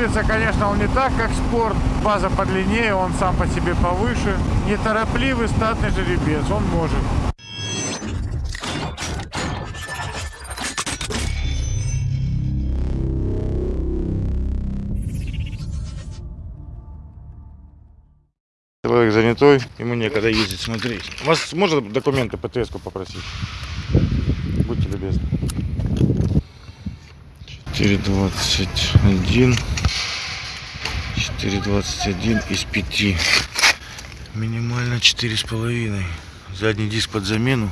рулится, конечно, он не так, как спорт. База подлиннее, он сам по себе повыше. Неторопливый, статный жеребец, он может. Человек занятой, ему некогда ездить смотреть. У вас можно документы ПТС-ку попросить? Будьте любезны. 4.21 4.21 из 5 минимально 4,5 задний диск под замену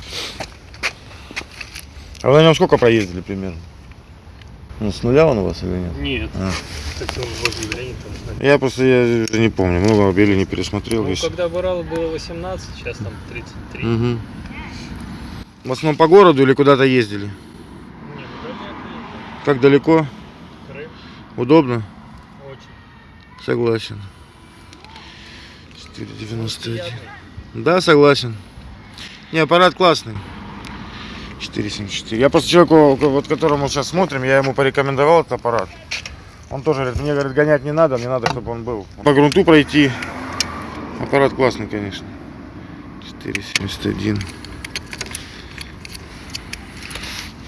а вы на нем сколько проездили примерно? Ну, с нуля он у вас или нет? Нет. А. Он возле. Я просто я уже не помню, много или не пересмотрел. Ну, весь. когда в Уралу было 18, сейчас там 33. Мгм. В основном по городу или куда-то ездили? Как далеко? Крым Удобно? очень. Согласен. 4,91. Приятный. Да, согласен. Не, аппарат классный. 4,74. Я просто человеку, вот которому сейчас смотрим, я ему порекомендовал этот аппарат. Он тоже говорит, мне говорит, гонять не надо, мне надо, чтобы он был. По грунту пройти. Аппарат классный, конечно. 4,71.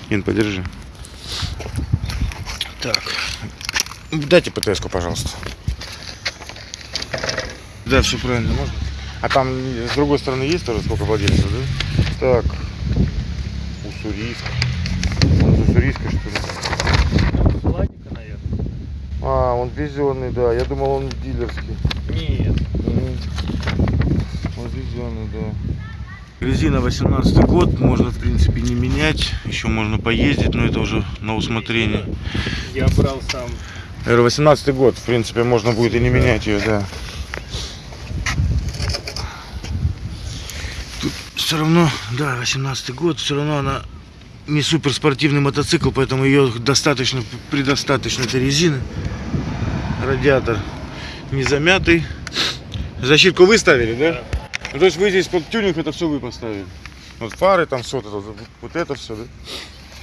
Ин, подержи. Так. Дайте ПТС-ку, пожалуйста. Да, все правильно, можно? А там с другой стороны есть тоже сколько владельцев, да? Так. Уссурийск. Он из Уссурийска, что ли? Владика, наверное. А, он везенный, да. Я думал, он дилерский. Нет. Он везенный, да. Резина 18 год, можно в принципе не менять, еще можно поездить, но это уже на усмотрение. Я брал сам. Наверное, 18 год, в принципе, можно будет и не менять ее, да. Тут все равно, да, 18 год, все равно она не суперспортивный мотоцикл, поэтому ее достаточно, предостаточно этой резины. Радиатор не замятый. Защитку вы ставили, да? Ну, то есть вы здесь под тюнинг это все вы поставили. Вот фары там все, вот это, вот это все, да?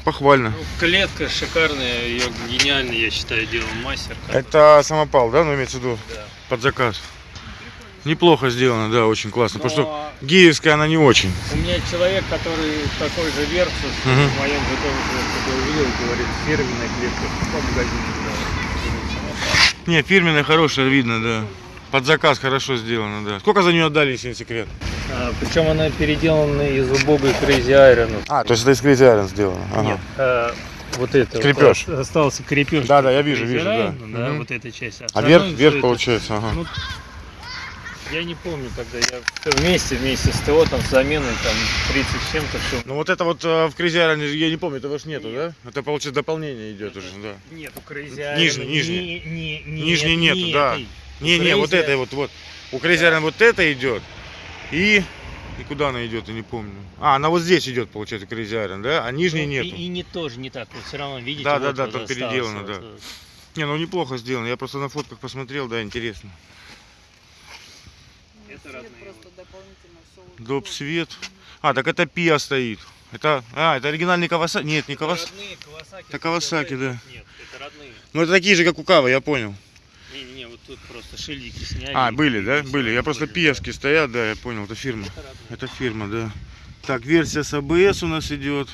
Похвально. Ну, клетка шикарная, ее гениально, я считаю, делал мастер. Это самопал, да, ну имеется в виду Да. под заказ. Неплохо сделано, да, очень классно. Потому что Но гиевская она не очень. у меня человек, который такой же Версус Мгм. в моем же тоже когда увидел, говорит, фирменная клетка по магазину. Да. Не, фирменная хорошая, видно, да. Под заказ хорошо сделано, да. Сколько за нее отдали, если не секрет? А, причем она переделана из убогой Crazy Iron. А, то есть это из Crazy Iron сделано. Ага. Нет, а, вот это. Крепеж. Вот, остался крепеж. Да, да, я вижу, Crazy вижу, да. Iron, да, Мгм. вот эта часть. А Остальное верх, верх это- получается, ага. Ну, я не помню, когда я вместе, вместе с ТО, там, с заменой, там, 30 с чем-то, все. Ну вот это вот э, в Crazy Iron, я не помню, этого ж нету, да? Это получается дополнение идет уже, да. Нету Crazy Iron. Нижний, не- нижний. Не, не, Нижний нет, нету, не да. Этой. Не-не, вот это вот, вот. У Crazy Iron вот это идет. И... И куда она идет, я не помню. А, она вот здесь идет, получается, Crazy Iron, да? А нижней Ну, нету. И, и не тоже не так, вот все равно, видите, Да, вот да, да, вот там переделано, да. вот. Не, ну неплохо сделано. Я просто на фотках посмотрел, да, интересно. Это родные. просто дополнительно все Доп свет. А, так это Пиа стоит. Это, а, это оригинальный Кавасаки. Нет, не Кавасаки. Это Kawasaki, да. Нет, это родные. Ну это такие же, как у Кавы, я понял. Тут просто шильдики сняли. А, были, да? Были. Я просто пиевские стоят, да, я понял, это фирма. Это фирма, да. Так, версия с ABS у нас идет.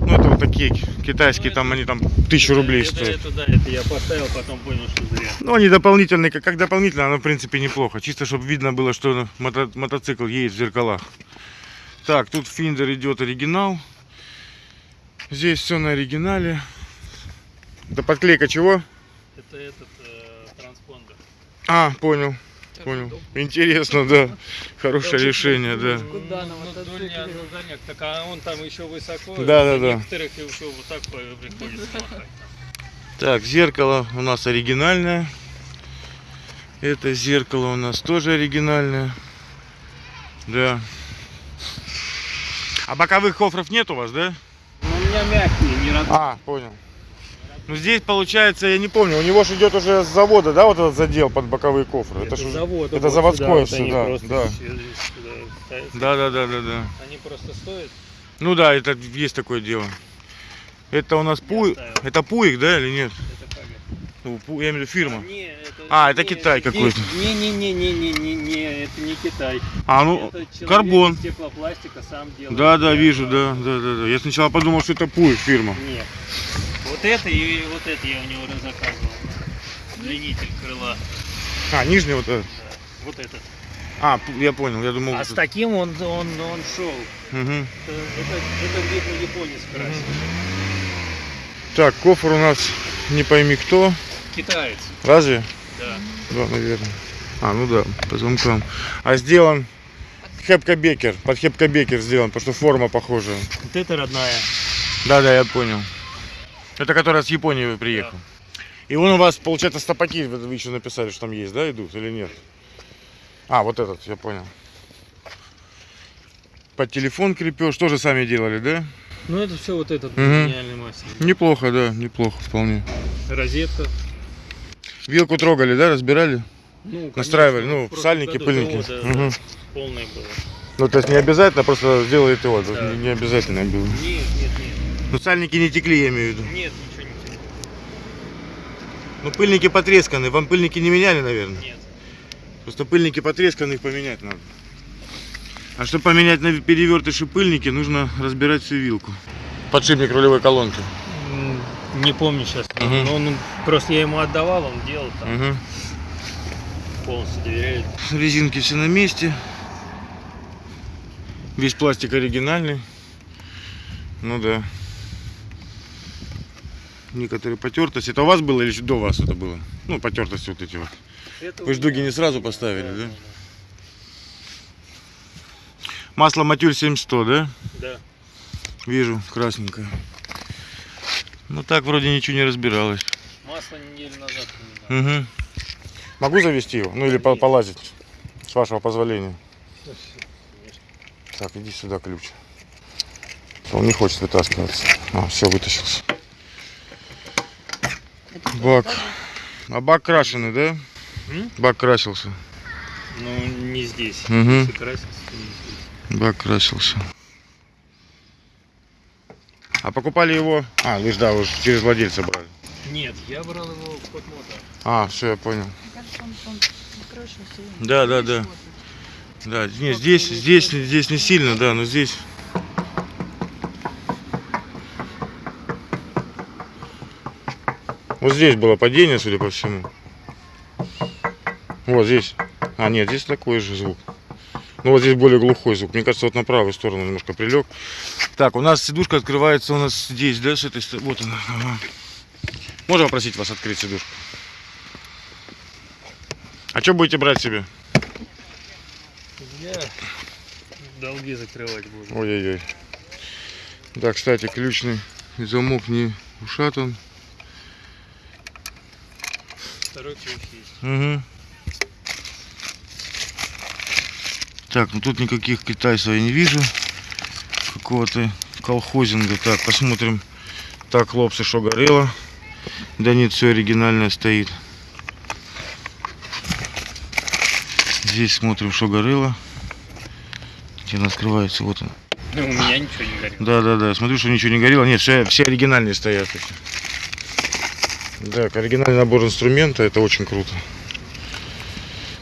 Ну, это вот такие китайские, Ну, там это- они там тысячу рублей это, стоят. Это, да, это я поставил, потом понял, что зря. Ну, они дополнительные, как, как дополнительно, оно в принципе неплохо. Чисто, чтобы видно было, что мото- мотоцикл едет в зеркалах. Так, тут финдер идет оригинал. Здесь все на оригинале. Это подклейка чего? Это этот. А, понял, понял. Интересно, да. Хорошее решение, да. Ну, ну, так а он там еще высоко. Да, да, да. Некоторых еще вот так приходится зеркало у нас оригинальное. Это зеркало у нас тоже оригинальное. Да. А боковых кофров нет у вас, да? Ну, у меня мягкие, не родные. А, понял. Ну здесь получается, я не помню, у него же идет уже с завода, да, вот этот задел под боковые кофры. Это, ж уже- завод. это заводское всё, да, да. да. Да, да, да, да, да. Они просто стоят. Ну да, это есть такое дело. Это у нас пуик. Это пуик, да, или нет? Это это? Ну, пу- Я имею в виду фирма. Не, это, А, это не, Китай здесь- какой-то. Не-не-не-не-не-не, это не Китай. А, ну, это карбон. из стеклопластика сам делает. Да, да, вижу, да, да, да, да. Я сначала подумал, что это Пуй фирма. Нет. Вот это и вот это я у него заказывал. Длинитель крыла. А, нижний вот этот. Да. Вот этот. А, я понял, я думал. А с таким он, он, он шел. Мгм. Это, это, это где-то японец красил. Так, кофр у нас не пойми кто. Китаец, Разве? да. Да, наверное. А, ну да, по замкам. А сделан Хепка-бекер. Под Хепка-бекер сделан, потому что форма похожая. Вот это родная. Да, да, я понял. Это которая с Японии приехал. И он у вас, получается, стопаки, вы еще написали, что там есть, да, идут или нет? А, вот этот, я понял. Под телефон крепеж, тоже сами делали, да? Ну это все вот этот Мгм. гениальный мастер. Неплохо, да, неплохо вполне. Розетка. Вилку трогали, да, разбирали? Ну, конечно, Настраивали, ну, в прошлом сальники, пыльники. завода, Мгм. да, полное было. Ну, то есть не обязательно, просто сделали его, Да. не, не обязательно было. Нет, нет, нет. Ну, сальники не текли, я имею в виду. Нет, ничего не тянет. Ну, пыльники потресканы, вам пыльники не меняли, наверное? Нет. Просто пыльники потресканы, их поменять надо. А чтобы поменять на перевертыши пыльники, нужно разбирать всю вилку. Подшипник рулевой колонки. Не помню сейчас. Мгм. Но он, просто я ему отдавал, он делал там. Угу. Полностью доверяет. Резинки все на месте. Весь пластик оригинальный. Ну да. Некоторые потертости. Это у вас было или до вас это было? Ну, потертости вот эти вот. Это Вы ж у дуги меня- не сразу поставили, да? Масло Матюль 7100, да? Да. Вижу, красненькое. Ну так вроде ничего не разбиралось. Масло неделю назад поменял. Угу. Могу завести его? Ну или по- полазить? С вашего позволения. Так, иди сюда ключ. Он не хочет вытаскиваться. А, все, вытащился. Бак. А бак крашеный, да? М? Бак красился. Ну, не здесь. Если красился, не здесь. Бак красился. А покупали его... А, вы ж, да, ж через владельца брали. Нет, я брал его в Котмото. А, все, я понял. Мне кажется, он, он крашился. Да, да, да. Да, не, здесь, здесь, здесь не сильно, да, но здесь. Вот здесь было падение, судя по всему. Вот здесь. А, нет, здесь такой же звук. Ну вот здесь более глухой звук. Мне кажется, вот на правую сторону немножко прилег. Так, у нас сидушка открывается у нас здесь, да, с этой стороны. Вот она. Ага. Можно попросить вас открыть сидушку? А что будете брать себе? Я долги закрывать буду. Ой-ой-ой. Да, кстати, ключный замок не ушатан. Второй ключ есть. Угу. Так, ну тут никаких китайцев я не вижу. Какого-то колхозинга. Так, посмотрим. Так, хлопцы, что горело. Да нет, все оригинальное стоит. Здесь смотрим, что горело. Где она скрывается? Вот она. Ну, у меня ничего не горит. Да, да, да. Смотрю, что ничего не горело. Нет, все, все оригинальные стоят. Так, оригинальный набор инструмента. Это очень круто.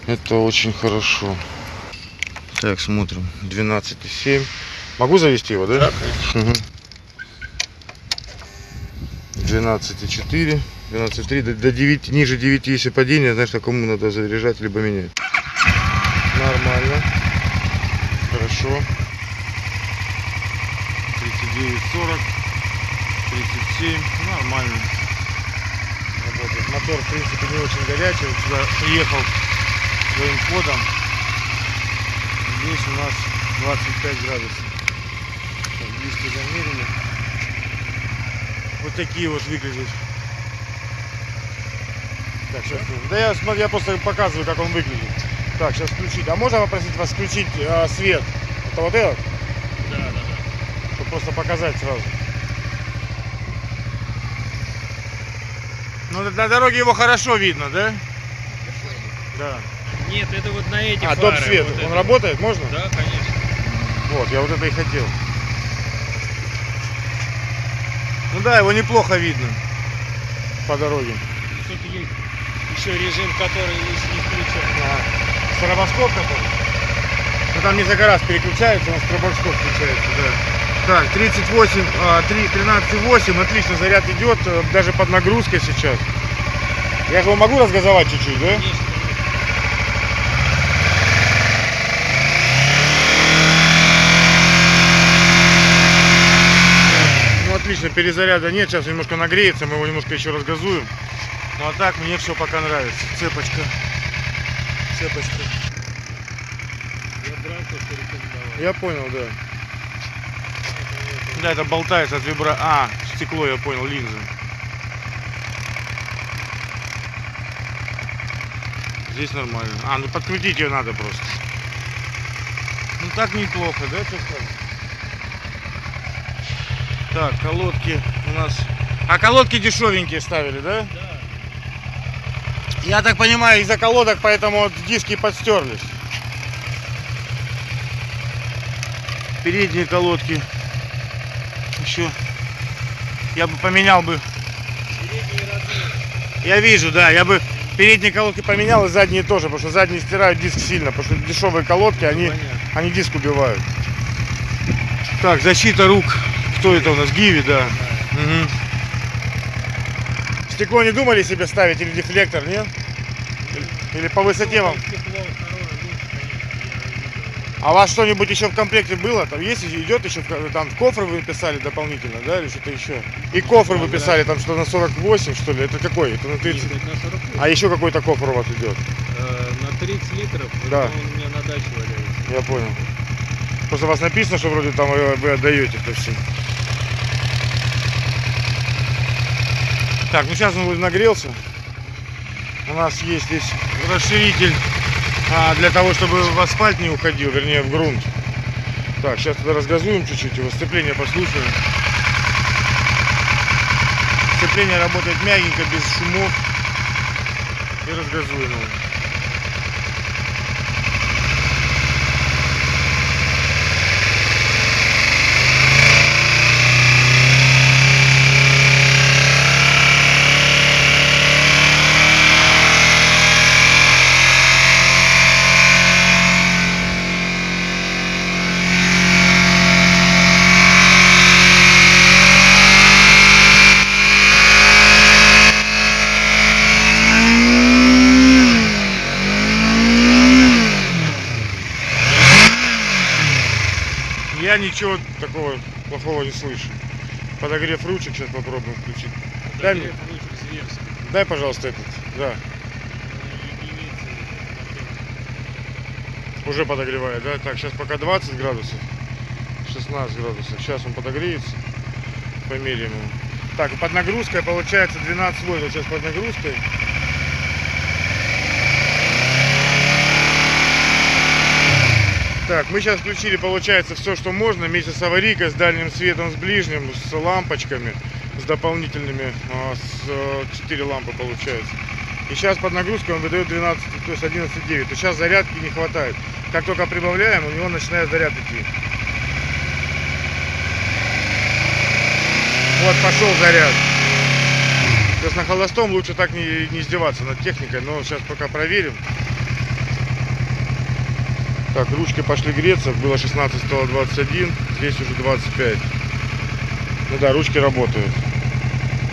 Это очень хорошо. Так, смотрим. 12,7. Могу завести его, да? Да, конечно. Мгм. 12,4. 12,3. До, до 9, ниже 9, если падение, знаешь, на кому надо заряжать, либо менять. Нормально. Хорошо. 39, 40, 37. Нормально. Мотор, в принципе, не очень горячий. Вот сюда приехал своим ходом. Здесь у нас 25 градусов. Так, близко замерили. Вот такие вот выглядят. Так, сейчас. Да я, смотри, я просто показываю, как он выглядит. Так, сейчас включить. А можно попросить вас включить э, свет? Это вот этот? Да, да, да. Чтобы просто показать сразу. Ну, на- дороге его хорошо видно, да? Да. Нет, это вот на эти А, доп свет, вот он это. работает, можно? Да, конечно. Вот, я вот это и хотел. Ну да, его неплохо видно по дороге. Тут Еще режим, который не включен. А, Стробоскоп который? Ну там несколько раз переключается, он стробоскоп включается, да. Так, 38, а, 3, 13,8, отлично, заряд идет, э, даже под нагрузкой сейчас. Я его могу разгазовать чуть-чуть, да? Конечно. Ну отлично, перезаряда нет, сейчас немножко нагреется, мы его немножко еще разгазуем. Ну а так мне все пока нравится. Цепочка. Цепочка. Я брал то, что рекомендовал. Я понял, да. Да, это болтается от вибра. А, стекло, я понял, линза. Здесь нормально. А, ну подкрутить ее надо просто. Ну так неплохо, да, сказать? Так, колодки у нас. А колодки дешевенькие ставили, да? Да. Я так понимаю, из-за колодок, поэтому вот диски подстерлись. Передние колодки. Еще. Я бы поменял бы. Я вижу, да. Я бы передние колодки поменял и задние тоже, потому что задние стирают диск сильно, потому что дешевые колодки, они, Понятно. они диск убивают. Так, защита рук. Кто это у нас? Гиви, да. Мгм. Стекло не думали себе ставить или дефлектор, нет? Или- Или по высоте вам? Стекло второе лучше, конечно, я видел. А у вас что-нибудь еще в комплекте было? Там есть идет еще там кофр вы писали дополнительно, да, или что-то еще? И кофр вы писали там что на 48, что ли? Это какой? Это на 30? Нет, это на 40 А еще какой-то кофр у вас идет? Э, на 30 литров, Да. он у меня на даче валяется. Я понял. Просто у вас написано, что вроде там вы, вы отдаете это все. Так, ну сейчас он нагрелся. У нас есть здесь расширитель а, для того, чтобы в асфальт не уходил, вернее в грунт. Так, сейчас тогда разгазуем чуть-чуть, его сцепление послушаем. Сцепление работает мягенько, без шумов. И разгазуем его. Я ничего такого плохого не слышу. Подогрев ручек сейчас попробуем включить. Дай мне, Подогрев ручек дай, пожалуйста, этот. Да, например. уже подогревает, да? Так, сейчас пока 20 градусов, 16 градусов. Сейчас он подогреется. Померяем его. Так, под нагрузкой получается 12 вольт. Вот сейчас под нагрузкой. Так, мы сейчас включили, получается, все, что можно, вместе с аварийкой, с дальним светом, с ближним, с лампочками, с дополнительными, а, с 4 лампы получается. И сейчас под нагрузкой он выдает 12, то есть 11,9. То сейчас зарядки не хватает. Как только прибавляем, у него начинает заряд идти. Вот пошел заряд. То есть на холостом лучше так не, не издеваться над техникой, но сейчас пока проверим. Так, ручки пошли греться, было 16, стало 21, здесь уже 25. Ну да, ручки работают.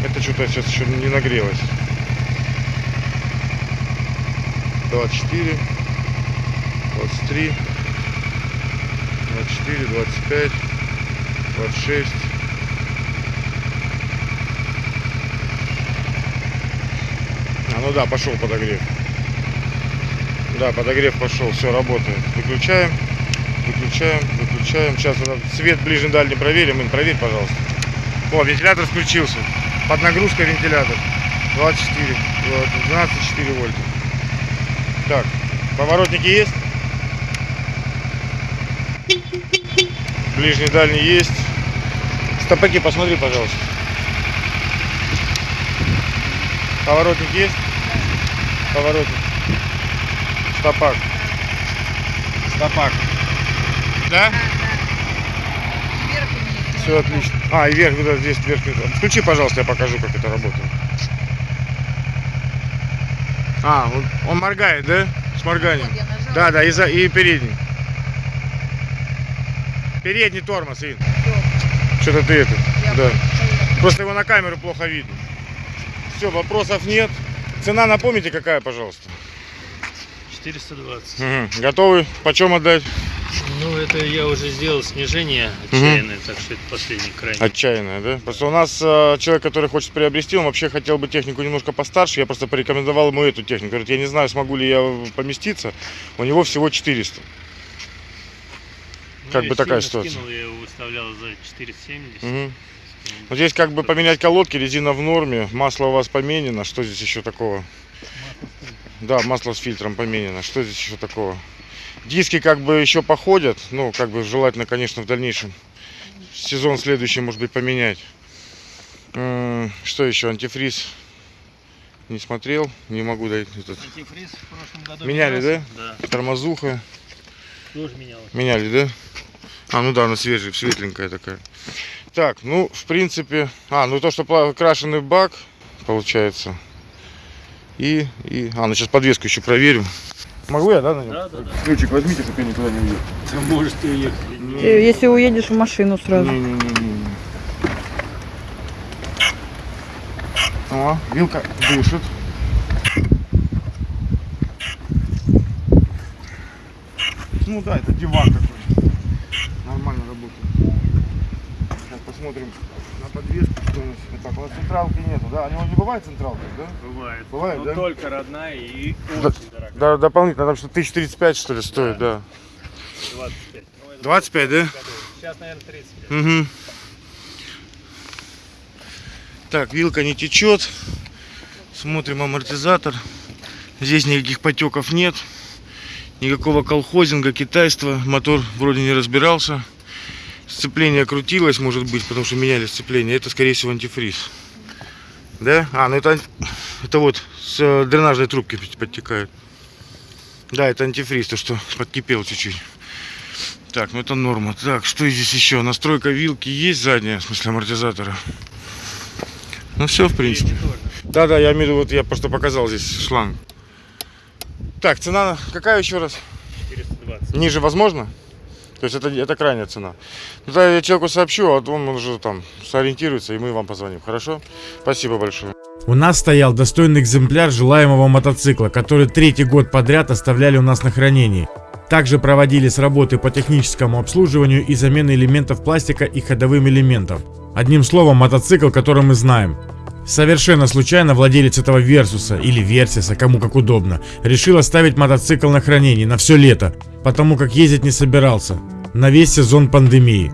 Это что-то сейчас еще не нагрелось. 24, 23, 24, 25, 26. А, ну да, пошел подогрев. Да, подогрев пошел, все работает. Выключаем, выключаем, выключаем. Сейчас свет ближний дальний проверим. Ин, проверь, пожалуйста. О, вентилятор включился. Под нагрузкой вентилятор. 24, вот, 12,4 вольта. Так, поворотники есть? Ближний, дальний есть. Стопаки посмотри, пожалуйста. Поворотник есть? Поворотник. Стопак. Стопак. Да? Все отлично. А, и вверх, да, здесь вверх. Включи, пожалуйста, я покажу, как это работает. А, он, он моргает, да? С морганием. Вот. Да, да, и, за, и передний. Передний тормоз, Ин. Что-то ты это. Я Да. Просто его на камеру плохо видно. Все, вопросов нет. Цена напомните какая, пожалуйста. 420. Мгм. Готовы? Почем отдать? Ну, это я уже сделал снижение отчаянное, так что это последний крайний. Отчаянная, да? Просто у нас э, человек, который хочет приобрести, он вообще хотел бы технику немножко постарше. Я просто порекомендовал ему эту технику. Говорит, я не знаю, смогу ли я поместиться. У него всего 400. Ну, как бы такая ситуация. скинул, я его выставлял за 470. Мгм. Вот здесь как бы поменять колодки, резина в норме, масло у вас поменено. Что здесь еще такого? Да, масло с фильтром поменено. Что здесь еще такого? Диски как бы еще походят. Ну, как бы желательно, конечно, в дальнейшем. Сезон следующий, может быть, поменять. Что еще? Антифриз. Не смотрел, не могу дать этот. Антифриз в прошлом году Меняли, менялся. Да, Тормозуха. тоже менялось. Меняли, да? А, ну да, она свежая, светленькая такая. Так, ну, в принципе... А, ну то, что крашеный бак, получается. И, и... А, ну сейчас подвеску еще проверим. Могу я, да, на нем? Да, да, да. Ключик возьмите, чтобы я никуда не уехал. Ты можешь ты уехать. Э, Если уедешь в машину сразу. Не-не-не-не. О, вилка дышит. Ну да, это диван такой. Нормально работает. Сейчас посмотрим на подвеску, что нас. Так, у нас централки нету, да? У него не бывает централки, да? Бывает. Бывает, Но да? только родная и Да. очень дорогая. Да, дополнительно, там что 1035 что ли стоит, да. 25. Ну, это 25, да? Сейчас, наверное, 35. Угу. Так, вилка не течет. Смотрим амортизатор. Здесь никаких потеков нет. Никакого колхозинга, китайства. Мотор вроде не разбирался. Сцепление крутилось, может быть, потому что меняли сцепление. Это, скорее всего, антифриз. Да? А, ну это, это вот с э, дренажной трубки подтекает. Да, это антифриз, то что подкипел чуть-чуть. Так, ну это норма. Так, что здесь еще? Настройка вилки есть задняя, в смысле амортизатора. Ну все, в принципе. Передний тоже. Да, да, я имею в виду, вот я просто показал здесь шланг. Так, цена какая еще раз? 420. Ниже возможно? То есть это, это крайняя цена. Ну, да, я человеку сообщу, а он уже там сориентируется, и мы вам позвоним. Хорошо? Спасибо большое. У нас стоял достойный экземпляр желаемого мотоцикла, который третий год подряд оставляли у нас на хранении. Также проводились работы по техническому обслуживанию и замене элементов пластика и ходовым элементов. Одним словом, мотоцикл, который мы знаем. Совершенно случайно владелец этого Версуса или Версиса, кому как удобно, решил оставить мотоцикл на хранении на все лето, потому как ездить не собирался, на весь сезон пандемии.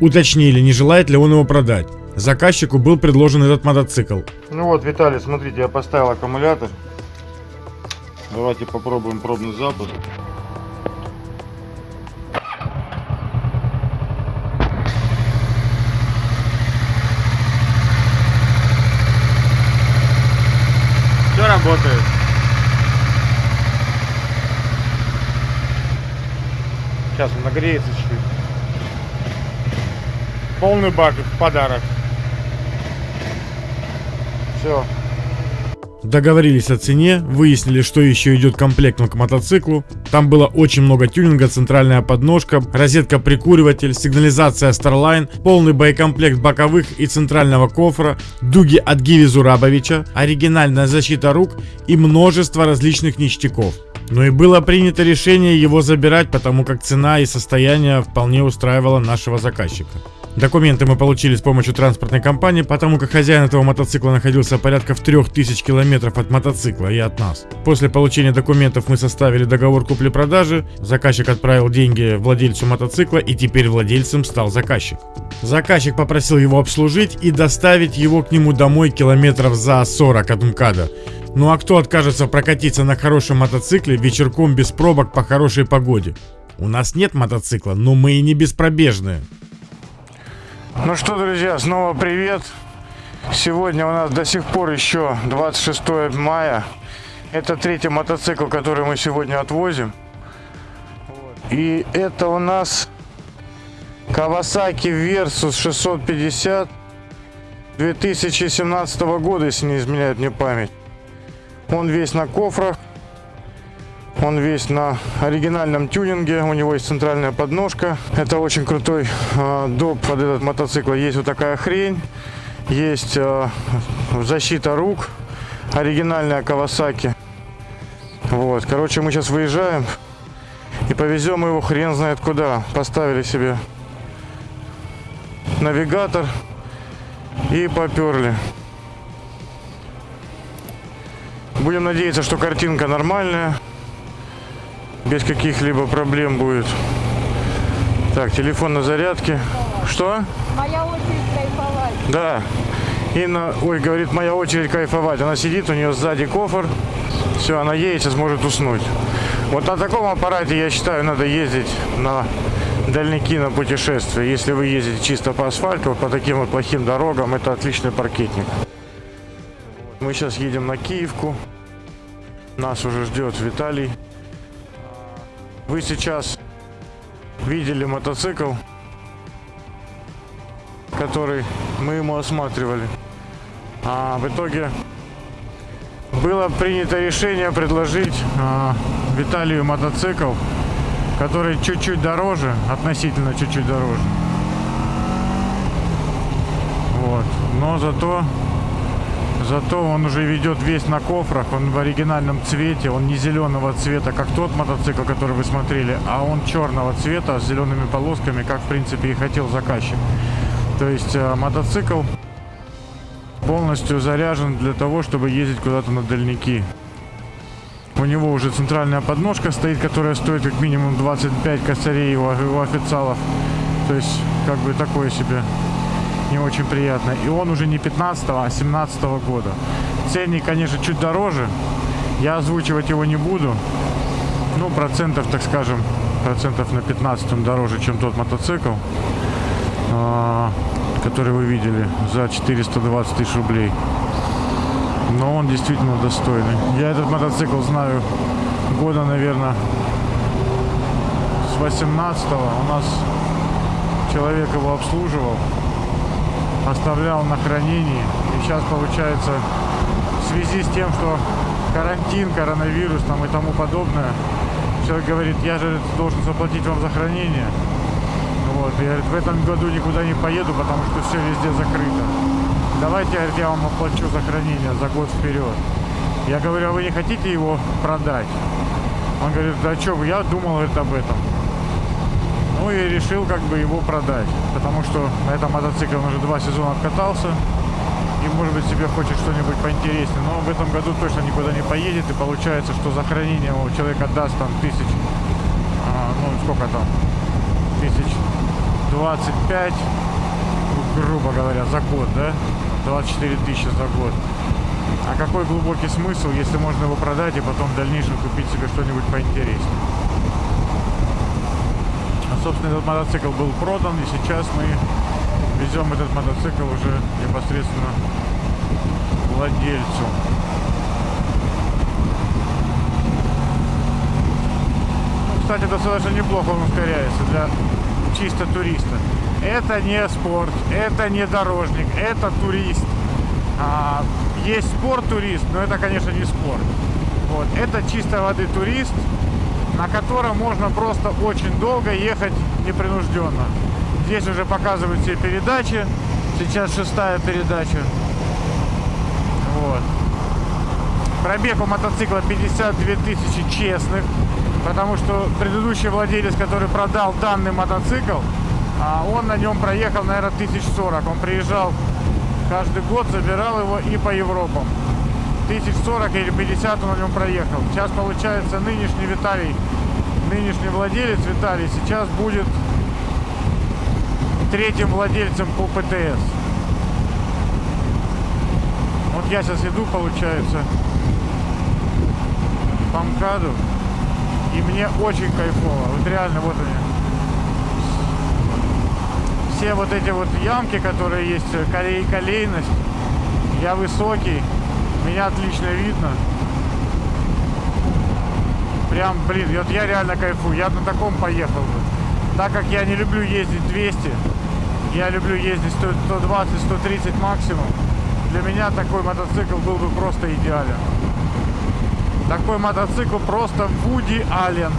Уточнили, не желает ли он его продать. Заказчику был предложен этот мотоцикл. Ну вот, Виталий, смотрите, я поставил аккумулятор. Давайте попробуем пробный запуск. Все работает. Сейчас он нагреется чуть-чуть. Полный бак в подарок. Все. Договорились о цене, выяснили, что еще идет комплектом к мотоциклу. Там было очень много тюнинга, центральная подножка, розетка-прикуриватель, сигнализация Starline, полный боекомплект боковых и центрального кофра, дуги от Гиви Зурабовича, оригинальная защита рук и множество различных ништяков. Но и было принято решение его забирать, потому как цена и состояние вполне устраивало нашего заказчика. Документы мы получили с помощью транспортной компании, потому как хозяин этого мотоцикла находился порядка в 3000 километров от мотоцикла и от нас. После получения документов мы составили договор купли-продажи, заказчик отправил деньги владельцу мотоцикла и теперь владельцем стал заказчик. Заказчик попросил его обслужить и доставить его к нему домой километров за 40 от МКАДа. Ну а кто откажется прокатиться на хорошем мотоцикле вечерком без пробок по хорошей погоде? У нас нет мотоцикла, но мы и не беспробежные. Ну что, друзья, снова привет. Сегодня у нас до сих пор еще 26 мая. Это третий мотоцикл, который мы сегодня отвозим. И это у нас Kawasaki Versus 650 2017 года, если не изменяет мне память. Он весь на кофрах. Он весь на оригинальном тюнинге. У него есть центральная подножка. Это очень крутой э, доп под этот мотоцикл. Есть вот такая хрень. Есть э, защита рук. Оригинальная Кавасаки. Вот. Короче, мы сейчас выезжаем. И повезем его хрен знает куда. Поставили себе навигатор. И поперли. Будем надеяться, что картинка нормальная. Без каких-либо проблем будет. Так, телефон на зарядке. Что? Моя очередь кайфовать. Да. Инна, ой, говорит, моя очередь кайфовать. Она сидит, у нее сзади кофр. Все, она едет, сейчас может уснуть. Вот на таком аппарате, я считаю, надо ездить на дальники на путешествия. Если вы ездите чисто по асфальту, по таким вот плохим дорогам, это отличный паркетник. Мы сейчас едем на Киевку. Нас уже ждет Виталий. Вы сейчас видели мотоцикл, который мы ему осматривали. А в итоге было принято решение предложить а, Виталию мотоцикл, который чуть-чуть дороже, относительно чуть-чуть дороже. Вот. Но зато Зато он уже ведет весь на кофрах, он в оригинальном цвете, он не зеленого цвета, как тот мотоцикл, который вы смотрели, а он черного цвета с зелеными полосками, как в принципе и хотел заказчик. То есть э, мотоцикл полностью заряжен для того, чтобы ездить куда-то на дальники. У него уже центральная подножка стоит, которая стоит как минимум 25 косарей у, у официалов. То есть, как бы такое себе не очень приятно. И он уже не 15 а 17 года. Ценник, конечно, чуть дороже. Я озвучивать его не буду. Ну, процентов, так скажем, процентов на 15 он дороже, чем тот мотоцикл, а, который вы видели за 420 тысяч рублей. Но он действительно достойный. Я этот мотоцикл знаю года, наверное, с 18 -го. У нас человек его обслуживал оставлял на хранении. И сейчас получается в связи с тем, что карантин, коронавирус там и тому подобное, человек говорит, я же должен заплатить вам за хранение. Вот, и говорит, в этом году никуда не поеду, потому что все везде закрыто. Давайте, говорит, я вам оплачу за хранение за год вперед. Я говорю, а вы не хотите его продать? Он говорит, да что я думал говорит, об этом. Ну и решил как бы его продать. Потому что на этом мотоцикле он уже два сезона откатался. И может быть себе хочет что-нибудь поинтереснее. Но в этом году точно никуда не поедет. И получается, что за хранение у человека даст там тысяч, а, ну сколько там, тысяч 25, грубо говоря, за год, да? 24 тысячи за год. А какой глубокий смысл, если можно его продать и потом в дальнейшем купить себе что-нибудь поинтереснее? Собственно, этот мотоцикл был продан, и сейчас мы везем этот мотоцикл уже непосредственно владельцу. Ну, кстати, достаточно неплохо он ускоряется для чисто туриста. Это не спорт, это не дорожник, это турист. А, есть спорт-турист, но это, конечно, не спорт. Вот. Это чистой воды турист, на котором можно просто очень долго ехать непринужденно. Здесь уже показывают все передачи. Сейчас шестая передача. Вот. Пробег у мотоцикла 52 тысячи честных. Потому что предыдущий владелец, который продал данный мотоцикл, а, он на нем проехал, наверное, 1040. Он приезжал каждый год, забирал его и по Европам. 1040 или 50 он на нем проехал. Сейчас получается нынешний Виталий, нынешний владелец Виталий сейчас будет третьим владельцем по ПТС. Вот я сейчас иду, получается, по МКАДу. И мне очень кайфово. Вот реально, вот они. Все вот эти вот ямки, которые есть, колей, колейность. Я высокий. Меня отлично видно. Прям, блин, вот я реально кайфую. Я на таком поехал бы. Так как я не люблю ездить 200, я люблю ездить 120-130 максимум. Для меня такой мотоцикл был бы просто идеален. Такой мотоцикл просто Вуди Аллен.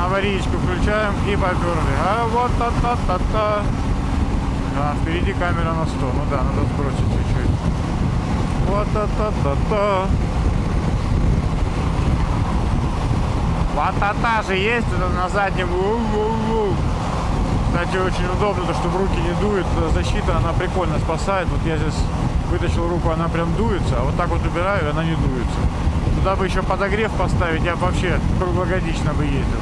Аварийку включаем и поперли. А вот та та та та А, впереди камера на 100. Ну да, надо сбросить чуть-чуть. Вот та та та та Вот же есть на заднем. Кстати, очень удобно, то, что в руки не дует. Защита, она прикольно спасает. Вот я здесь вытащил руку, она прям дуется, а вот так вот убираю, она не дуется. Туда бы еще подогрев поставить, я бы вообще круглогодично бы ездил.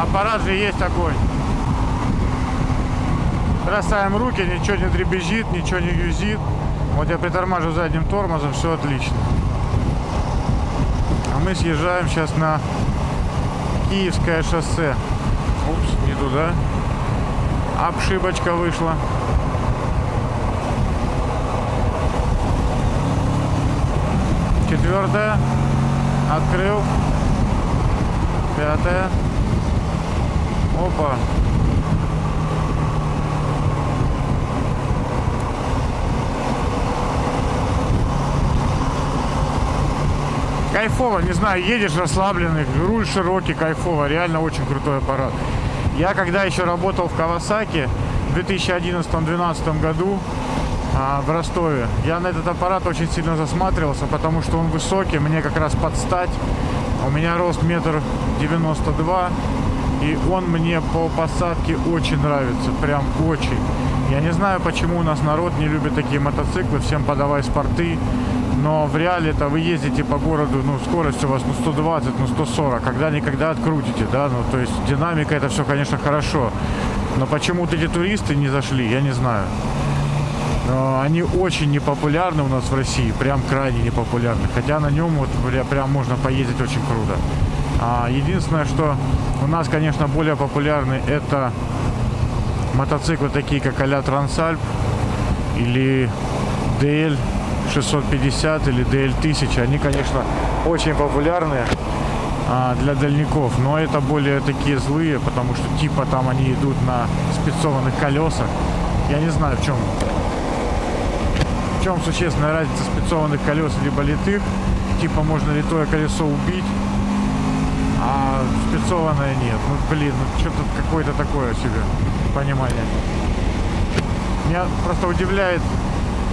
Аппарат же есть огонь. Бросаем руки, ничего не дребезжит, ничего не юзит. Вот я притормаживаю задним тормозом, все отлично. А мы съезжаем сейчас на Киевское шоссе. Упс, не туда. Обшибочка вышла. Четвертая. Открыл. Пятая. Опа. Кайфово, не знаю, едешь расслабленный, руль широкий, кайфово, реально очень крутой аппарат. Я когда еще работал в Кавасаки в 2011-2012 году а, в Ростове, я на этот аппарат очень сильно засматривался, потому что он высокий, мне как раз под стать. У меня рост метр девяносто два, и он мне по посадке очень нравится, прям очень. Я не знаю, почему у нас народ не любит такие мотоциклы, всем подавай спорты. Но в реале-то вы ездите по городу, ну, скорость у вас, ну, 120, ну, 140. Когда-никогда открутите, да, ну, то есть динамика это все, конечно, хорошо. Но почему-то эти туристы не зашли, я не знаю. Но они очень непопулярны у нас в России, прям крайне непопулярны. Хотя на нем вот прям можно поездить очень круто. А, единственное, что у нас, конечно, более популярны это мотоциклы такие, как а-ля Трансальп или DL 650 или DL 1000. Они, конечно, очень популярны а, для дальников, но это более такие злые, потому что типа там они идут на спецованных колесах. Я не знаю, в чем в чем существенная разница спецованных колес либо литых. Типа можно литое колесо убить, а спецованное нет. Ну, блин, ну что-то какое-то такое себе понимание. Меня просто удивляет,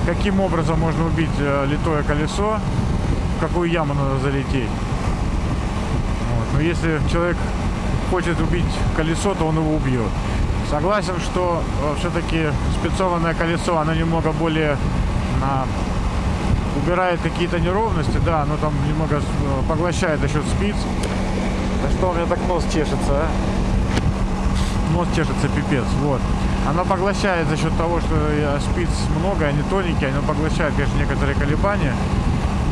каким образом можно убить э, литое колесо, в какую яму надо залететь. Вот. Но если человек хочет убить колесо, то он его убьет. Согласен, что э, все-таки спецованное колесо, оно немного более а, убирает какие-то неровности, да, оно там немного э, поглощает за счет спиц. Да что у меня так нос чешется, а? Нос чешется пипец, вот. Она поглощает за счет того, что спиц много, они тоненькие, она поглощает, конечно, некоторые колебания.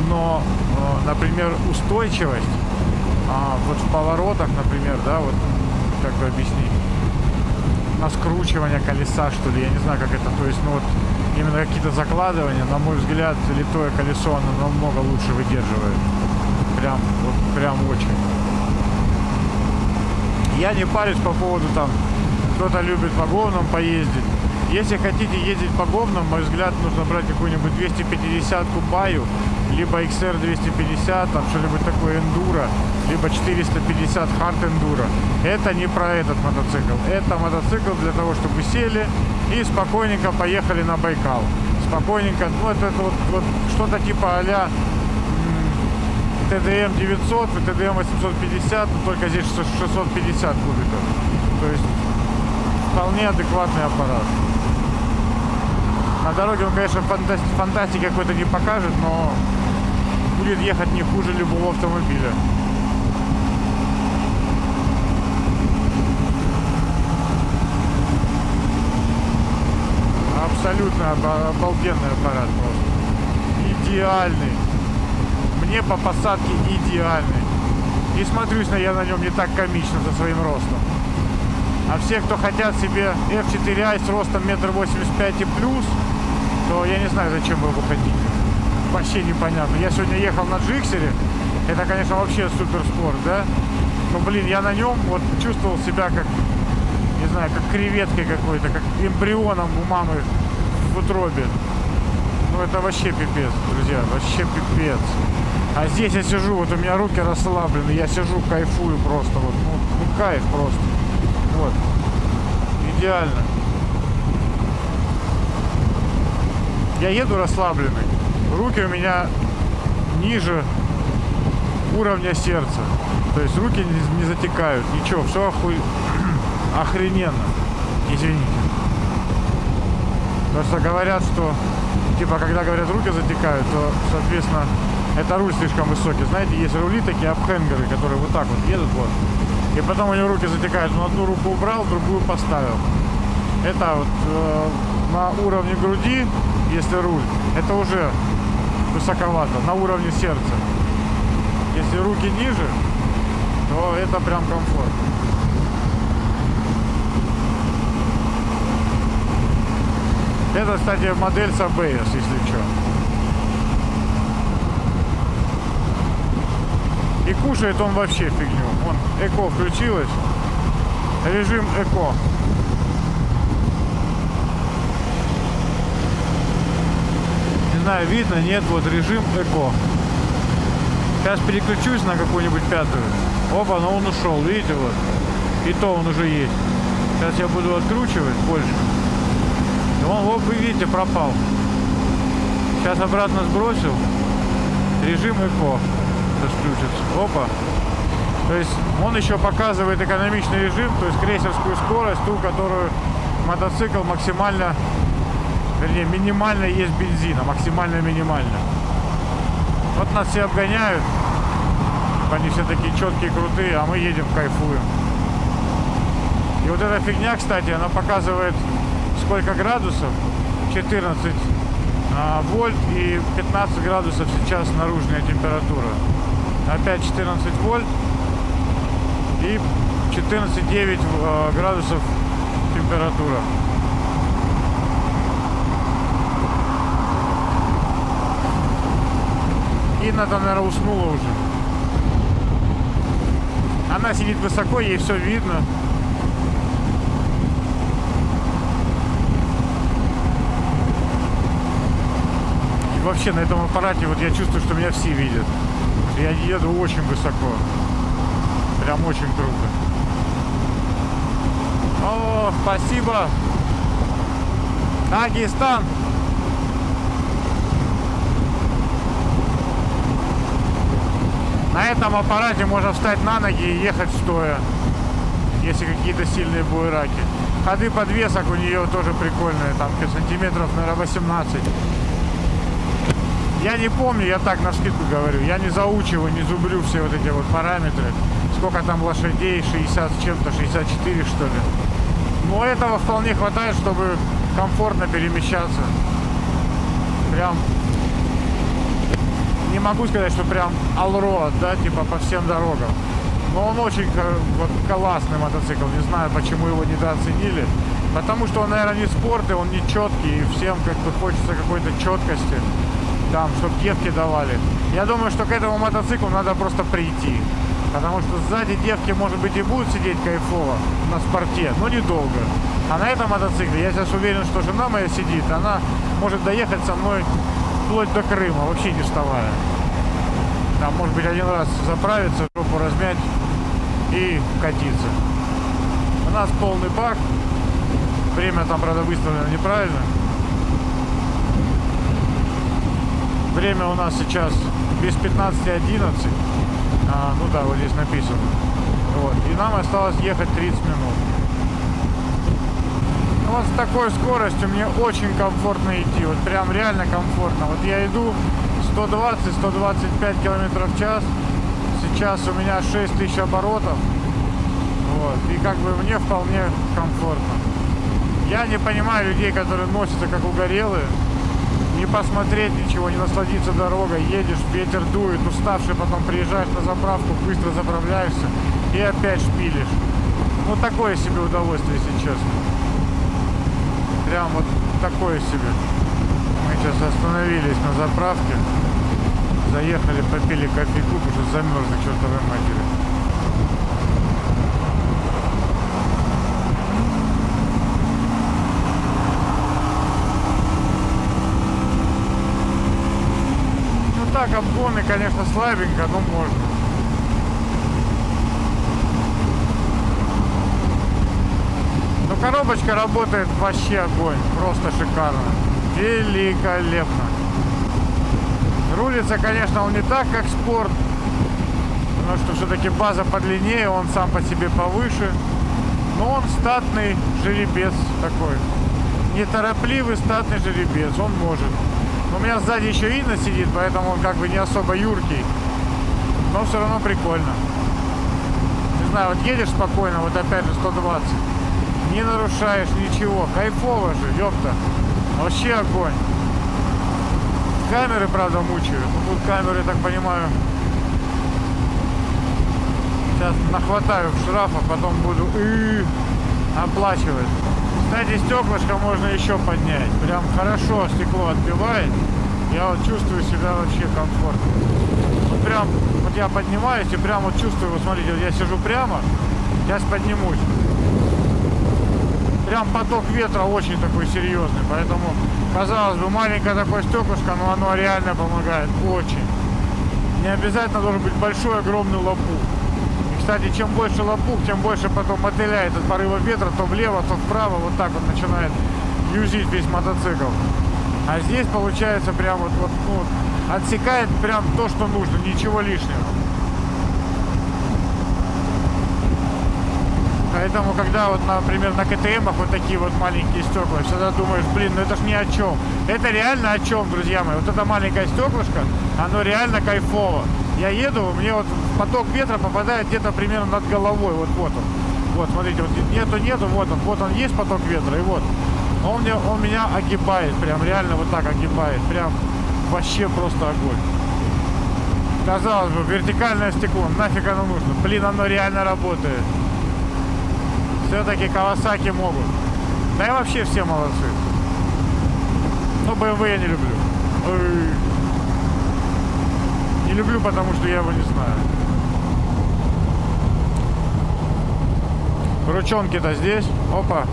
Но, э, например, устойчивость а, вот в поворотах, например, да, вот как бы объяснить, на скручивание колеса, что ли, я не знаю, как это, то есть, ну вот, именно какие-то закладывания, на мой взгляд, литое колесо, оно намного лучше выдерживает. Прям, вот, прям очень. Я не парюсь по поводу там кто-то любит по говнам поездить. Если хотите ездить по говнам, мой взгляд, нужно брать какую-нибудь 250 баю, либо XR 250, там что-нибудь такое эндуро, либо 450 хард эндуро. Это не про этот мотоцикл. Это мотоцикл для того, чтобы сели и спокойненько поехали на Байкал. Спокойненько, ну это, это вот, вот что-то типа а-ля TDM 900 и TDM 850, но только здесь 650 кубиков. То есть вполне адекватный аппарат. На дороге он, конечно, фантасти фантастики какой-то не покажет, но будет ехать не хуже любого автомобиля. Абсолютно обалденный аппарат просто. Идеальный. Мне по посадке идеальный. И смотрюсь на я на нем не так комично за своим ростом. А все, кто хотят себе F4i с ростом метр восемьдесят пять и плюс, то я не знаю, зачем вы его хотите. Вообще непонятно. Я сегодня ехал на Джиксере. Это, конечно, вообще супер спорт, да? Но, блин, я на нем вот чувствовал себя как, не знаю, как креветкой какой-то, как эмбрионом у мамы в утробе. Ну это вообще пипец, друзья, вообще пипец. А здесь я сижу, вот у меня руки расслаблены, я сижу, кайфую просто, вот, ну, ну кайф просто. Вот. Идеально. Я еду расслабленный. Руки у меня ниже уровня сердца. То есть руки не, не затекают. Ничего, все оху... охрененно. Извините. Потому что говорят, что типа когда говорят руки затекают, то соответственно это руль слишком высокий. Знаете, есть рули такие апхенгеры, которые вот так вот едут вот. И потом у него руки затекают. Он одну руку убрал, другую поставил. Это вот э, на уровне груди, если руль, это уже высоковато, на уровне сердца. Если руки ниже, то это прям комфорт. Это, кстати, модель с ABS, если что. И кушает он вообще фигню. Вон, эко включилось. Режим эко. Не знаю, видно, нет, вот режим эко. Сейчас переключусь на какую-нибудь пятую. Опа, но он ушел, видите, вот. И то он уже есть. Сейчас я буду откручивать больше. И он, вот вы видите, пропал. Сейчас обратно сбросил. Режим эко. Сейчас включится. Опа. То есть он еще показывает экономичный режим, то есть крейсерскую скорость, ту, которую мотоцикл максимально, вернее, минимально есть бензина, максимально минимально. Вот нас все обгоняют, они все такие четкие, крутые, а мы едем, кайфуем. И вот эта фигня, кстати, она показывает сколько градусов, 14 а, вольт и 15 градусов сейчас наружная температура. Опять 14 вольт и 14,9 э, градусов температура. Инна там, наверное, уснула уже. Она сидит высоко, ей все видно. И вообще на этом аппарате вот я чувствую, что меня все видят. Я еду очень высоко. Прям очень круто. О, спасибо. Дагестан. На этом аппарате можно встать на ноги и ехать стоя, если какие-то сильные буераки. Ходы подвесок у нее тоже прикольные, там сантиметров, наверное, 18. Я не помню, я так на скидку говорю, я не заучиваю, не зубрю все вот эти вот параметры. Сколько там лошадей, 60 с чем-то, 64 что ли. Но этого вполне хватает, чтобы комфортно перемещаться. Прям не могу сказать, что прям allroad, да, типа по всем дорогам. Но он очень вот, классный мотоцикл. Не знаю, почему его недооценили. Потому что он, наверное, не спорт, и он не четкий. И всем как бы хочется какой-то четкости. Там, чтобы девки давали. Я думаю, что к этому мотоциклу надо просто прийти. Потому что сзади девки, может быть, и будут сидеть кайфово на спорте, но недолго. А на этом мотоцикле я сейчас уверен, что жена моя сидит, она может доехать со мной вплоть до Крыма, вообще не вставая. Там, может быть, один раз заправиться, жопу размять и катиться. У нас полный бак. Время там, правда, выставлено неправильно. Время у нас сейчас без 15.11. А, ну да, вот здесь написано. Вот. И нам осталось ехать 30 минут. Ну, вот с такой скоростью мне очень комфортно идти. Вот прям реально комфортно. Вот я иду 120-125 километров в час. Сейчас у меня 6000 оборотов. Вот. И как бы мне вполне комфортно. Я не понимаю людей, которые носятся как угорелые. Не посмотреть ничего, не насладиться дорогой. Едешь, ветер дует, уставший, потом приезжаешь на заправку, быстро заправляешься и опять шпилишь. Ну, такое себе удовольствие, если честно. Прям вот такое себе. Мы сейчас остановились на заправке. Заехали, попили кофейку, потому что замерзли чертовой матери. Так, обгоны, конечно, слабенько, но можно. Ну, коробочка работает вообще огонь. Просто шикарно. Великолепно. Рулится, конечно, он не так, как спорт. Потому что все-таки база подлиннее, он сам по себе повыше. Но он статный жеребец такой. Неторопливый статный жеребец, он может. У меня сзади еще Инна сидит, поэтому он как бы не особо юркий. Но все равно прикольно. Не знаю, вот едешь спокойно, вот опять же 120. Не нарушаешь ничего. Кайфово же, ёпта. Вообще огонь. Камеры, правда, мучают. Ну, Тут камеры, так понимаю, Сейчас нахватаю штрафа, потом буду и оплачивать. Кстати, стеклышко можно еще поднять. Прям хорошо стекло отбивает. Я вот чувствую себя вообще комфортно. Вот прям, вот я поднимаюсь и прям вот чувствую, вот смотрите, вот я сижу прямо, сейчас поднимусь. Прям поток ветра очень такой серьезный, поэтому, казалось бы, маленькое такое стеклышко, но оно реально помогает, очень. Не обязательно должен быть большой, огромный лопух. Кстати, чем больше лопух, тем больше потом мотыляет от порыва ветра, то влево, то вправо, вот так вот начинает юзить весь мотоцикл. А здесь получается прям вот, вот ну, отсекает прям то, что нужно, ничего лишнего. Поэтому, когда вот, например, на КТМах вот такие вот маленькие стекла, всегда думаешь, блин, ну это ж ни о чем. Это реально о чем, друзья мои. Вот это маленькое стеклышко, оно реально кайфово. Я еду, мне вот поток ветра попадает где-то примерно над головой. Вот вот он. Вот, смотрите, вот нету, нету, вот он, вот он есть поток ветра, и вот. Он, мне, он меня огибает, прям реально вот так огибает. Прям вообще просто огонь. Казалось бы, вертикальное стекло, нафиг оно нужно? Блин, оно реально работает. Все-таки Кавасаки могут. Да и вообще все молодцы. Но BMW я не люблю. Не люблю, потому что я его не знаю. Ручонки-то здесь. Опа.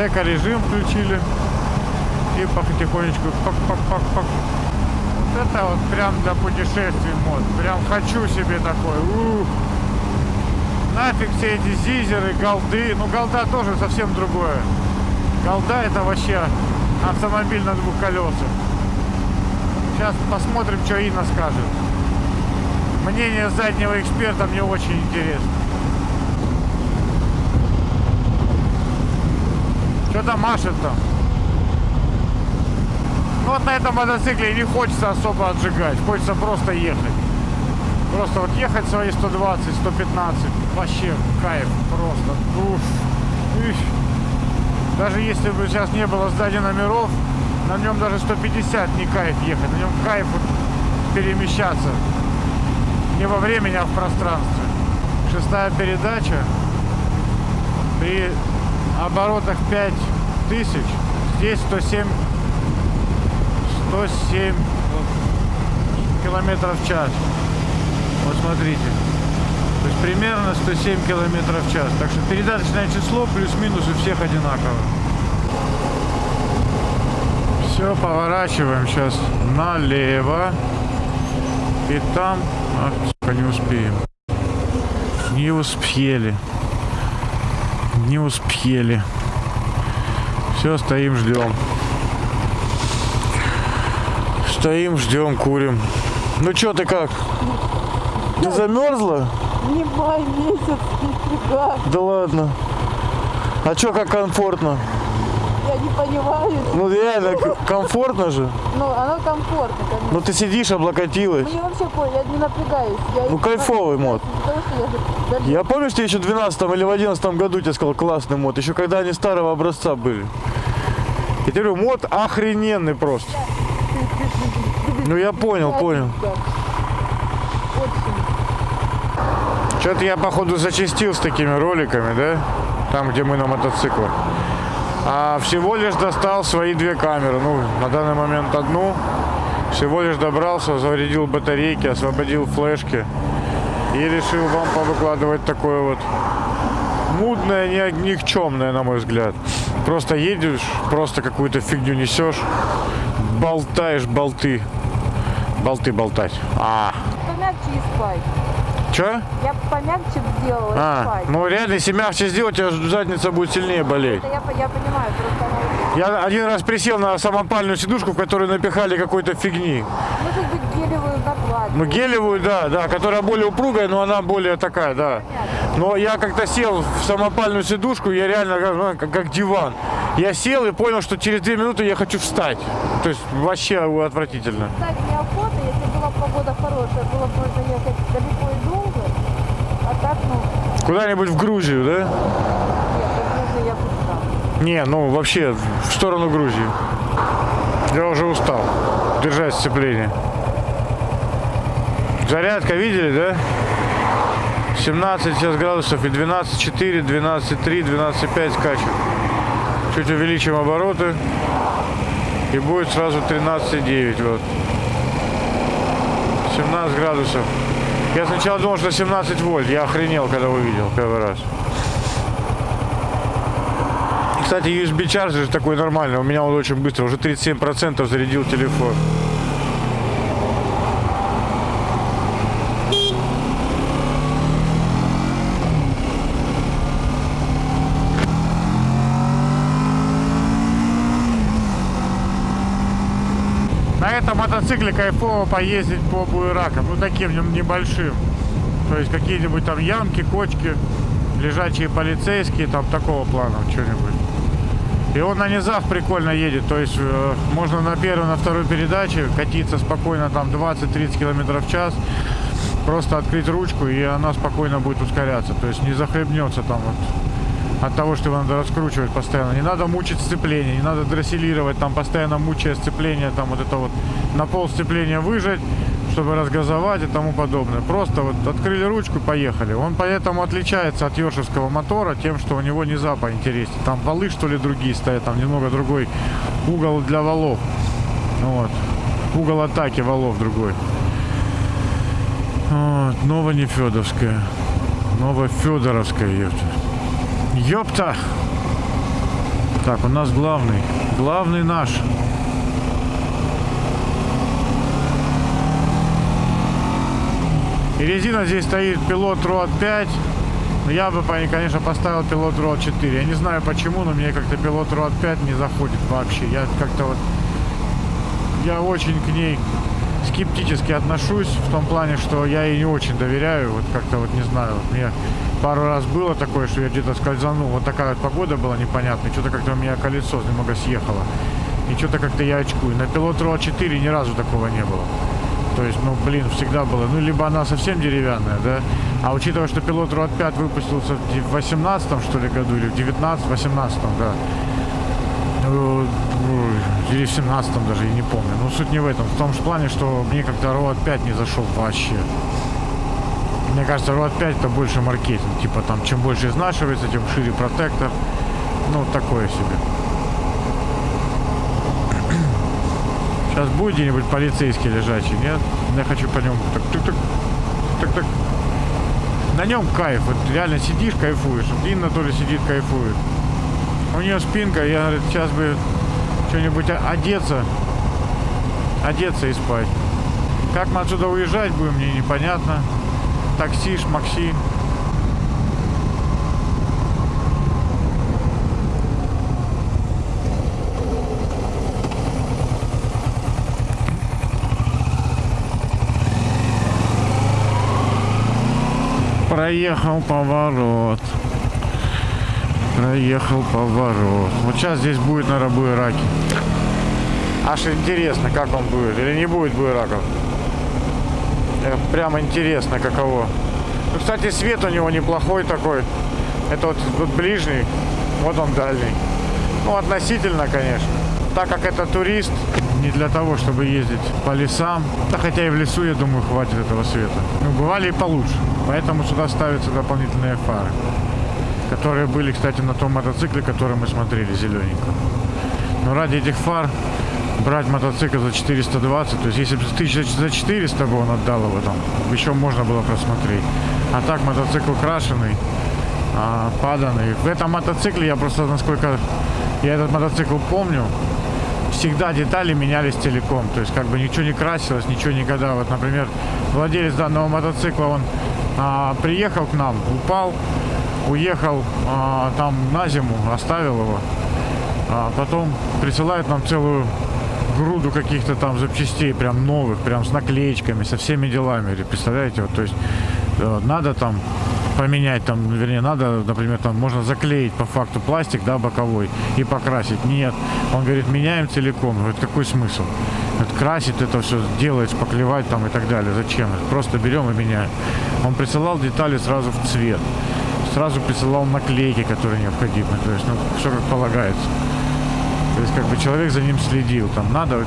Эко-режим включили. И потихонечку пак-пак-пак-пак. Вот это вот прям для путешествий мод. Прям хочу себе такой. Ух. Нафиг все эти зизеры, голды. Ну, голда тоже совсем другое. Голда это вообще автомобиль на двух колесах. Сейчас посмотрим, что Инна скажет. Мнение заднего эксперта мне очень интересно. Что там машет там? Ну вот на этом мотоцикле не хочется особо отжигать, хочется просто ехать. Просто вот ехать свои 120, 115, вообще кайф просто. Уф. Уф. Даже если бы сейчас не было сзади номеров, на нем даже 150 не кайф ехать, на нем кайф перемещаться. Не во времени, а в пространстве. Шестая передача. При оборотах 5000, здесь 107 107 километров в час. Вот смотрите. То есть примерно 107 километров в час. Так что передаточное число плюс-минус у всех одинаково. Все, поворачиваем сейчас налево. И там... Ах, не успеем. Не успели. Не успели. Все, стоим, ждем. Стоим, ждем, курим. Ну чё ты как? Ты замерзла? Не май месяц, нифига. Да ладно. А чё, как комфортно? Я не понимаю. Ну реально, комфортно же. Ну, оно комфортно, конечно. Ну ты сидишь, облокотилась. Мне вообще по, я не напрягаюсь. Я Ну, кайфовый мод. Потому я Я помню, что еще в 12 или в 11 году тебе сказал классный мод, еще когда они старого образца были. И ты говорю, мод охрененный просто. Ну я понял, понял. Что-то я, походу, зачастил с такими роликами, да? Там, где мы на мотоциклах. А всего лишь достал свои две камеры. Ну, на данный момент одну. Всего лишь добрался, зарядил батарейки, освободил флешки. И решил вам повыкладывать такое вот мутная, ни- никчемная, на мой взгляд. Просто едешь, просто какую-то фигню несешь, болтаешь болты. Болты болтать. А, Помягче и спать. Чё? Я помягче сделала А, спать. ну реально, если мягче сделать, у тебя задница будет сильнее болеть. Это я, я понимаю, просто. Я один раз присел на самопальную сидушку, в которую напихали какой-то фигни. Может быть, гелевую накладку. Ну, гелевую, да, да, которая более упругая, но она более такая, да. Но я как-то сел в самопальную сидушку, я реально как, ну, как, диван. Я сел и понял, что через две минуты я хочу встать. То есть вообще отвратительно. Кстати, неохота, если погода хорошая, было бы можно ехать далеко и долго. А так, ну, Куда-нибудь в Грузию, да? нет, конечно, я бы. Не, ну вообще в сторону Грузии. Я уже устал держать сцепление. Зарядка видели, да? 17 сейчас градусов и 12,4, 12,3, 12,5 скачет. Чуть увеличим обороты. И будет сразу 13,9. Вот. 17 градусов. Я сначала думал, что 17 вольт. Я охренел, когда увидел первый раз. Кстати, USB чарджер такой нормальный. У меня он очень быстро. Уже 37% зарядил телефон. На этом мотоцикле кайфово поездить по буеракам, ну таким небольшим. То есть какие-нибудь там ямки, кочки, лежачие полицейские, там такого плана что-нибудь. И он на низах прикольно едет, то есть э, можно на первой, на второй передаче катиться спокойно там 20-30 км в час, просто открыть ручку и она спокойно будет ускоряться, то есть не захлебнется там вот от того, что его надо раскручивать постоянно. Не надо мучить сцепление, не надо дрессилировать, там постоянно мучая сцепление, там вот это вот на пол сцепления выжать, чтобы разгазовать и тому подобное. Просто вот открыли ручку, поехали. Он поэтому отличается от йоршевского мотора тем, что у него низа поинтереснее. Там валы, что ли, другие стоят, там немного другой угол для валов. Вот. Угол атаки валов другой. Вот. Ново-Нефедовская. Ново-Федоровская, ёпта. Ёпта! Так, у нас главный. Главный наш. И резина здесь стоит пилот Road 5. Но Я бы, конечно, поставил пилот Road 4. Я не знаю почему, но мне как-то пилот Road 5 не заходит вообще. Я как-то вот... Я очень к ней скептически отношусь в том плане, что я ей не очень доверяю. Вот как-то вот не знаю. Вот мне пару раз было такое, что я где-то скользанул. Вот такая вот погода была непонятная. Что-то как-то у меня колесо немного съехало. И что-то как-то я очкую. На пилот Road 4 ни разу такого не было. То есть, ну, блин, всегда было. Ну, либо она совсем деревянная, да. А учитывая, что пилот Road 5 выпустился в 18 что ли году, или в 19 18 да. Ну, ну, Или в 17 даже, я не помню. Но суть не в этом. В том же плане, что мне как-то Road 5 не зашел вообще. Мне кажется, Road 5 это больше маркетинг. Типа там, чем больше изнашивается, тем шире протектор. Ну, такое себе. Сейчас будет где-нибудь полицейский лежачий, нет? Я хочу по нему так, так, так, так, так. На нем кайф, вот реально сидишь, кайфуешь. Вот Инна тоже сидит, кайфует. У нее спинка, я говорит, сейчас бы что-нибудь одеться, одеться и спать. Как мы отсюда уезжать будем, мне непонятно. Такси, шмакси. Проехал поворот. Проехал поворот. Вот сейчас здесь будет, наверное, буераки. Аж интересно, как он будет. Или не будет буераков. Э, Прям интересно, каково. Ну, кстати, свет у него неплохой такой. Это вот, вот ближний, вот он дальний. Ну, относительно, конечно. Так как это турист, не для того, чтобы ездить по лесам. Да хотя и в лесу, я думаю, хватит этого света. Ну, бывали и получше. Поэтому сюда ставятся дополнительные фары. Которые были, кстати, на том мотоцикле, который мы смотрели, зелененьком. Но ради этих фар брать мотоцикл за 420, то есть если бы тысяч за 400 бы он отдал его там, еще можно было просмотреть. А так мотоцикл крашеный, а, паданы. В этом мотоцикле я просто, насколько я этот мотоцикл помню, всегда детали менялись целиком. То есть как бы ничего не красилось, ничего никогда. Вот, например, владелец данного мотоцикла, он а, приехал к нам, упал, уехал а, там на зиму, оставил его. А потом присылают нам целую груду каких-то там запчастей, прям новых, прям с наклеечками, со всеми делами. Представляете, вот, то есть э, надо там поменять, там, вернее, надо, например, там можно заклеить по факту пластик, да, боковой и покрасить. Нет, он говорит, меняем целиком. Говорит, какой смысл? Говорит, красить это все, делать, шпаклевать там и так далее. Зачем? Просто берем и меняем. Он присылал детали сразу в цвет. Сразу присылал наклейки, которые необходимы. То есть, ну, все как полагается. То есть, как бы человек за ним следил. Там надо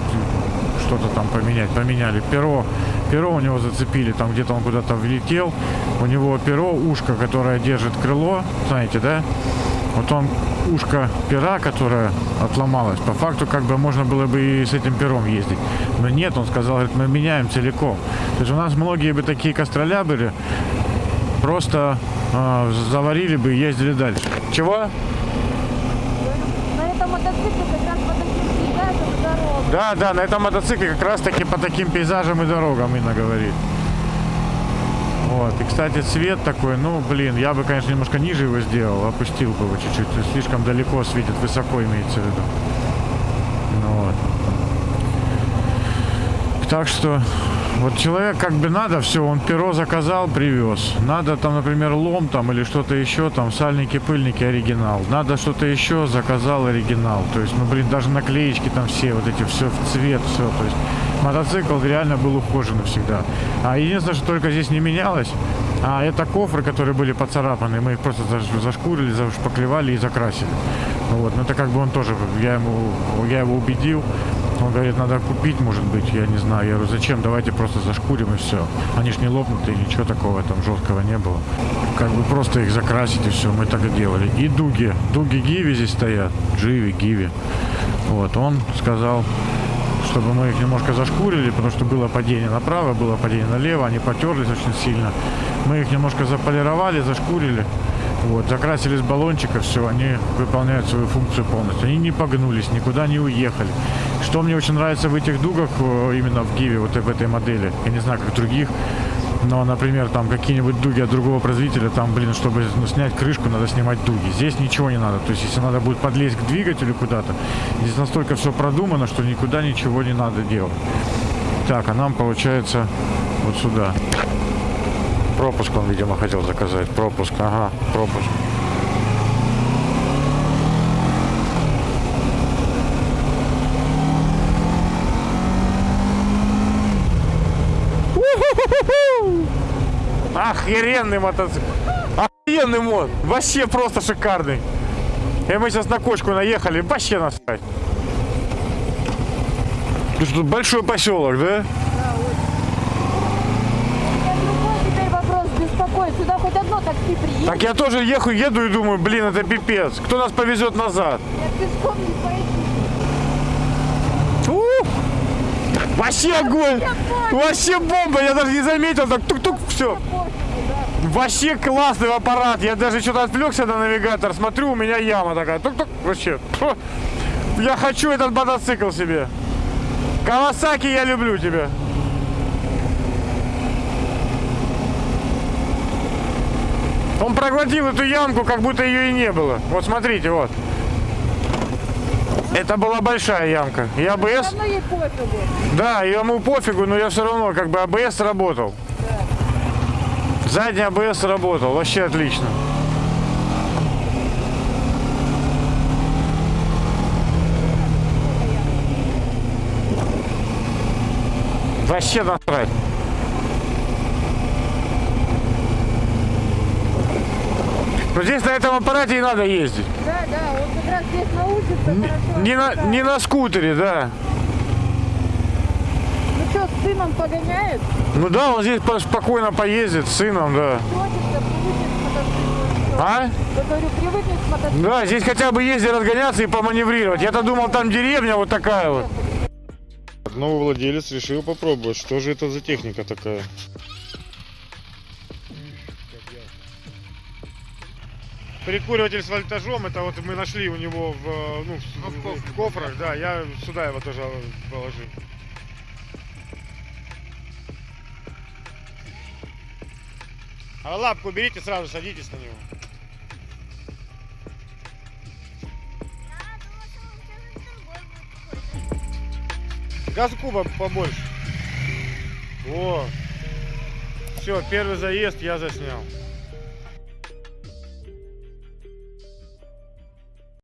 что-то там поменять. Поменяли перо. Перо у него зацепили, там где-то он куда-то влетел. У него перо, ушко, которое держит крыло. Знаете, да? Вот он, ушко пера, которое отломалось, по факту как бы можно было бы и с этим пером ездить. Но нет, он сказал, говорит, мы меняем целиком. То есть у нас многие бы такие костроля были, просто э, заварили бы и ездили дальше. Чего? На этом мотоцикле как раз по таким пейзажам и дорогам. Да, да, на этом мотоцикле как раз таки по таким пейзажам и дорогам Инна говорит. Вот. И, кстати, цвет такой, ну, блин, я бы, конечно, немножко ниже его сделал, опустил бы его чуть-чуть. Слишком далеко светит, высоко имеется в виду. Ну, вот. Так что, вот человек как бы надо, все, он перо заказал, привез. Надо там, например, лом там или что-то еще, там, сальники, пыльники, оригинал. Надо что-то еще, заказал оригинал. То есть, ну, блин, даже наклеечки там все, вот эти, все в цвет, все. То есть, мотоцикл реально был ухожен всегда. А единственное, что только здесь не менялось, а это кофры, которые были поцарапаны. Мы их просто заш- зашкурили, зашпаклевали и закрасили. Вот, ну это как бы он тоже, я ему, я его убедил. Он говорит, надо купить, может быть, я не знаю. Я говорю, зачем, давайте просто зашкурим и все. Они ж не лопнутые, ничего такого там жесткого не было. Как бы просто их закрасить и все, мы так и делали. И дуги, дуги Гиви здесь стоят, Дживи, Гиви. Вот, он сказал, чтобы мы их немножко зашкурили, потому что было падение направо, было падение налево, они потерлись очень сильно. Мы их немножко заполировали, зашкурили. Вот, закрасили с баллончика, все, они выполняют свою функцию полностью. Они не погнулись, никуда не уехали. Что мне очень нравится в этих дугах, э, именно в Гиве, вот в этой модели, я не знаю, как других, но, например, там какие-нибудь дуги от другого производителя, там, блин, чтобы ну, снять крышку, надо снимать дуги. Здесь ничего не надо. То есть, если надо будет подлезть к двигателю куда-то, здесь настолько все продумано, что никуда ничего не надо делать. Так, а нам получается вот сюда. Пропуск он, видимо, хотел заказать. Пропуск, ага, пропуск. Охеренный мотоцикл. Охеренный мод. Вообще просто шикарный. И мы сейчас на кочку наехали. Вообще насрать. Тут большой поселок, да? Меня другой теперь вопрос беспокоит. Сюда хоть одно такси приедет. Так я тоже ехал, еду и думаю, блин, это пипец. Кто нас повезет назад? Я пешком не пойду. У! Вообще огонь! Вообще бомба! Я даже не заметил, так тук-тук, все. Вообще классный аппарат. Я даже что-то отвлекся на навигатор, смотрю, у меня яма такая. Тук-тук, вообще. Я хочу этот мотоцикл себе. Кавасаки, я люблю тебя. Он проглотил эту ямку, как будто ее и не было. Вот смотрите, вот. Это была большая ямка. И Все АБС, равно ей пофигу. да, ему пофигу, но я все равно, как бы АБС работал. Задний АБС работал, вообще отлично. Вообще насрать. Но здесь на этом аппарате и надо ездить. Да, да, вот как раз здесь научится хорошо. Не на, не на скутере, да. Ну что, с сыном погоняет? Ну да, он здесь по- спокойно поездит с сыном, да. А? Я говорю, привыкнет к мотоциклу. Да, здесь хотя бы ездить разгоняться и поманеврировать. Я-то думал, там деревня вот такая вот. Новый владелец решил попробовать, что же это за техника такая. Прикуриватель с вольтажом, это вот мы нашли у него в, э, ну, в, в кофрах, да, я сюда его тоже положил. А лапку берите, сразу садитесь на него. Газку по- побольше. О, все, первый заезд я заснял.